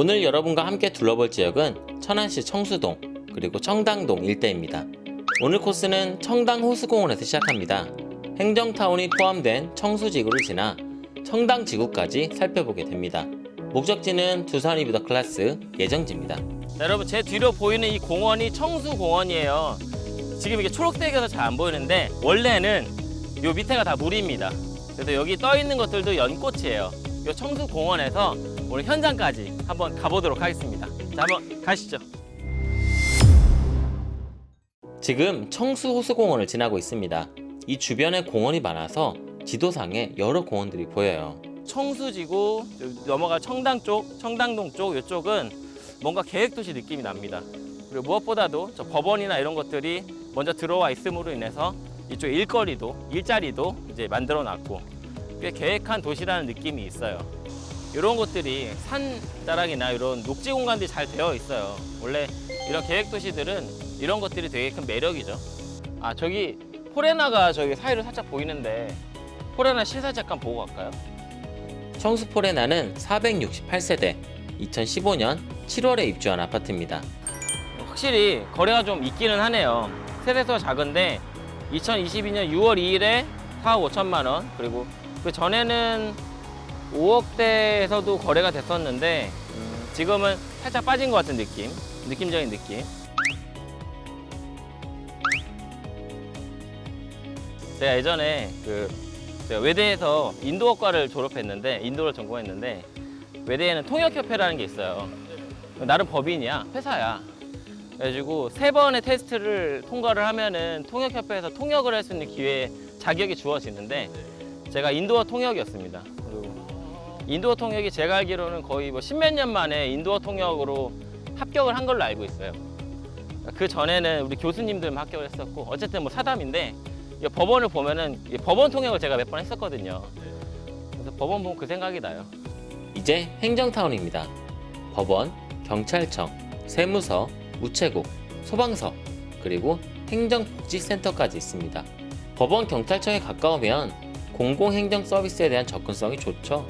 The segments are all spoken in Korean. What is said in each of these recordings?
오늘 여러분과 함께 둘러볼 지역은 천안시 청수동 그리고 청당동 일대입니다. 오늘 코스는 청당 호수공원에서 시작합니다. 행정타운이 포함된 청수지구를 지나 청당지구까지 살펴보게 됩니다. 목적지는 두산 이브더 클래스 예정지입니다. 자, 여러분 제 뒤로 보이는 이 공원이 청수공원이에요. 지금 이게 초록색이어서 잘 안 보이는데 원래는 요 밑에가 다 물입니다. 그래서 여기 떠 있는 것들도 연꽃이에요. 요 청수공원에서 오늘 현장까지 한번 가보도록 하겠습니다. 자, 한번 가시죠. 지금 청수호수공원을 지나고 있습니다. 이 주변에 공원이 많아서 지도상에 여러 공원들이 보여요. 청수지구 넘어가 청당 쪽, 청당동 쪽 이쪽은 뭔가 계획도시 느낌이 납니다. 그리고 무엇보다도 저 법원이나 이런 것들이 먼저 들어와 있음으로 인해서 이쪽 일거리도 일자리도 이제 만들어 놨고 꽤 계획한 도시라는 느낌이 있어요. 이런 것들이 산 자락이나 이런 녹지 공간들이 잘 되어 있어요. 원래 이런 계획 도시들은 이런 것들이 되게 큰 매력이죠. 아 저기 포레나가 저기 사이로 살짝 보이는데 포레나 시사 잠깐 보고 갈까요? 청수 포레나는 468세대 2015년 7월에 입주한 아파트입니다. 확실히 거래가 좀 있기는 하네요. 세대수가 작은데 2022년 6월 2일에 4억 5천만 원 그리고 그 전에는 5억대에서도 거래가 됐었는데 음, 지금은 살짝 빠진 것 같은 느낌, 느낌적인 느낌. 제가 예전에 그 제가 외대에서 인도어과를 졸업했는데 인도를 전공했는데 외대에는 통역협회라는 게 있어요. 나름 법인이야, 회사야. 그래가지고 세 번의 테스트를 통과를 하면은 통역협회에서 통역을 할 수 있는 기회 자격이 주어지는데 제가 인도어 통역이었습니다. 인도어 통역이 제가 알기로는 거의 뭐 십몇 년 만에 인도어 통역으로 합격을 한 걸로 알고 있어요. 그 전에는 우리 교수님들만 합격을 했었고 어쨌든 뭐 사담인데 이 법원을 보면은 이 법원 통역을 제가 몇 번 했었거든요. 그래서 법원 보면 그 생각이 나요. 이제 행정타운입니다. 법원, 경찰청, 세무서, 우체국, 소방서, 그리고 행정복지센터까지 있습니다. 법원, 경찰청에 가까우면 공공행정 서비스에 대한 접근성이 좋죠.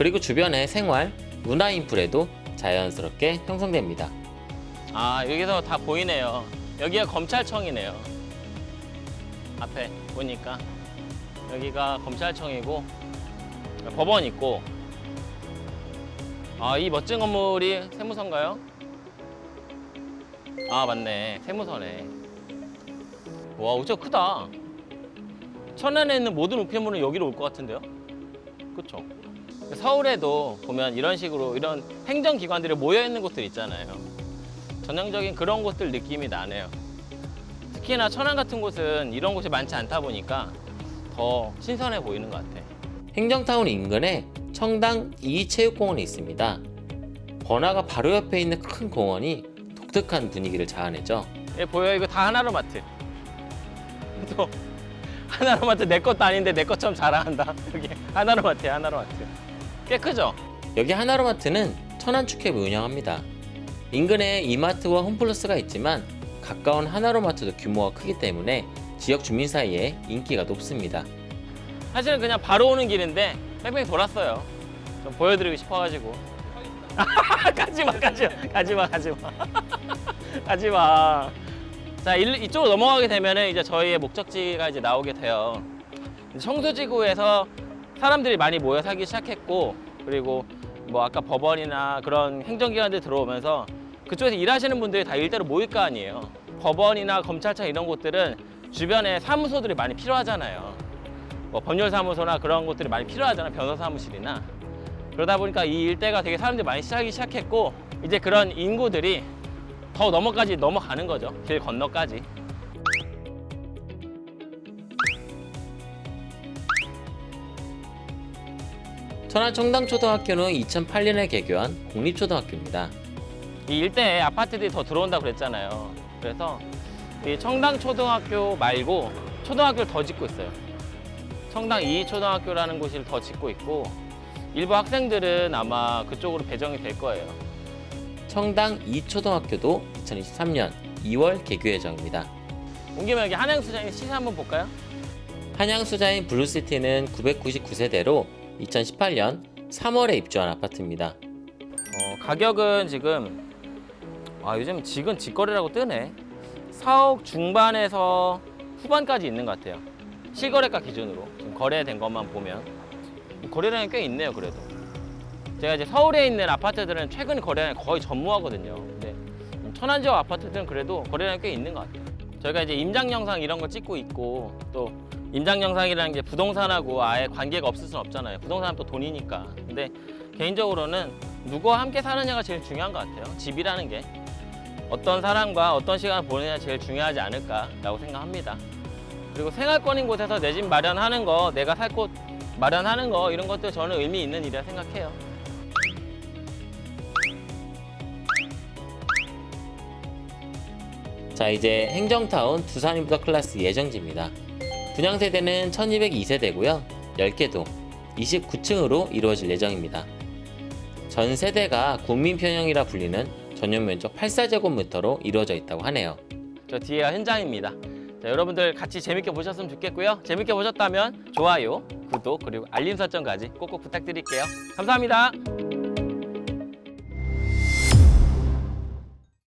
그리고 주변의 생활, 문화 인프레도 자연스럽게 형성됩니다. 아 여기서 다 보이네요. 여기가 검찰청이네요. 앞에 보니까 여기가 검찰청이고 법원 있고 아 이 멋진 건물이 세무서인가요? 아 맞네 세무서네. 와 우체가 크다. 천안에 있는 모든 우편물은 여기로 올 것 같은데요? 그렇죠? 서울에도 보면 이런 식으로 이런 행정기관들이 모여 있는 곳들 있잖아요. 전형적인 그런 곳들 느낌이 나네요. 특히나 천안 같은 곳은 이런 곳이 많지 않다 보니까 더 신선해 보이는 것 같아. 행정타운 인근에 청당 이체육공원이 있습니다. 번화가 바로 옆에 있는 큰 공원이 독특한 분위기를 자아내죠. 예, 보여 이거 다 하나로 마트. 또 하나로마트 내 것도 아닌데 내 것처럼 자랑한다. 여기 하나로마트야 하나로마트. 꽤 크죠? 여기 하나로마트는 천안축협을 운영합니다. 인근에 이마트와 홈플러스가 있지만 가까운 하나로마트도 규모가 크기 때문에 지역 주민 사이에 인기가 높습니다. 사실은 그냥 바로 오는 길인데 뺑뺑 돌았어요. 좀 보여드리고 싶어가지고. 가지마, 가지마, 가지마, 가지마. 가지마. 자, 일- 이쪽으로 넘어가게 되면은 이제 저희의 목적지가 이제 나오게 돼요. 청수지구에서 사람들이 많이 모여 살기 시작했고, 그리고 뭐 아까 법원이나 그런 행정기관들 들어오면서 그쪽에서 일하시는 분들이 다 일대로 모일 거 아니에요. 법원이나 검찰청 이런 곳들은 주변에 사무소들이 많이 필요하잖아요. 뭐 법률사무소나 그런 곳들이 많이 필요하잖아요. 변호사 사무실이나. 그러다 보니까 이 일대가 되게 사람들이 많이 시작이 시작했고 이제 그런 인구들이 더 넘어까지 넘어가는 거죠. 길 건너까지. 천안 청당초등학교는 2008년에 개교한 공립초등학교입니다. 이 일대에 아파트들이 더 들어온다고 그랬잖아요. 그래서 이 청당초등학교 말고 초등학교를 더 짓고 있어요. 청당 2초등학교라는 곳을 더 짓고 있고 일부 학생들은 아마 그쪽으로 배정이 될 거예요. 청당 2초등학교도 2023년 2월 개교 예정입니다. 온 김에 여기 한양수장의 시세 한번 볼까요? 한양수자인 블루시티는 999세대로 2018년 3월에 입주한 아파트입니다. 어, 가격은 지금 아 요즘 직은 직거래라고 뜨네 4억 중반에서 후반까지 있는 것 같아요 실거래가 기준으로 지금 거래된 것만 보면 거래량이 꽤 있네요 그래도 제가 이제 서울에 있는 아파트들은 최근 거래량이 거의 전무하거든요. 근데 천안 지역 아파트들은 그래도 거래량이 꽤 있는 것 같아요. 저희가 이제 임장 영상 이런 거 찍고 있고 또 임장 영상이라는 게 부동산하고 아예 관계가 없을 수는 없잖아요. 부동산은 또 돈이니까. 근데 개인적으로는 누구와 함께 사느냐가 제일 중요한 것 같아요. 집이라는 게. 어떤 사람과 어떤 시간을 보내냐 제일 중요하지 않을까라고 생각합니다. 그리고 생활권인 곳에서 내 집 마련하는 거, 내가 살 곳 마련하는 거 이런 것도 저는 의미 있는 일이라 생각해요. 자 이제 행정타운 두산인부터 클래스 예정지입니다. 분양 세대는 1202세대고요. 10개동 29층으로 이루어질 예정입니다. 전 세대가 국민 편형이라 불리는 전용 면적 84제곱미터로 이루어져 있다고 하네요. 저 뒤에가 현장입니다. 자, 여러분들 같이 재밌게 보셨으면 좋겠고요. 재밌게 보셨다면 좋아요, 구독 그리고 알림 설정까지 꼭꼭 부탁드릴게요. 감사합니다.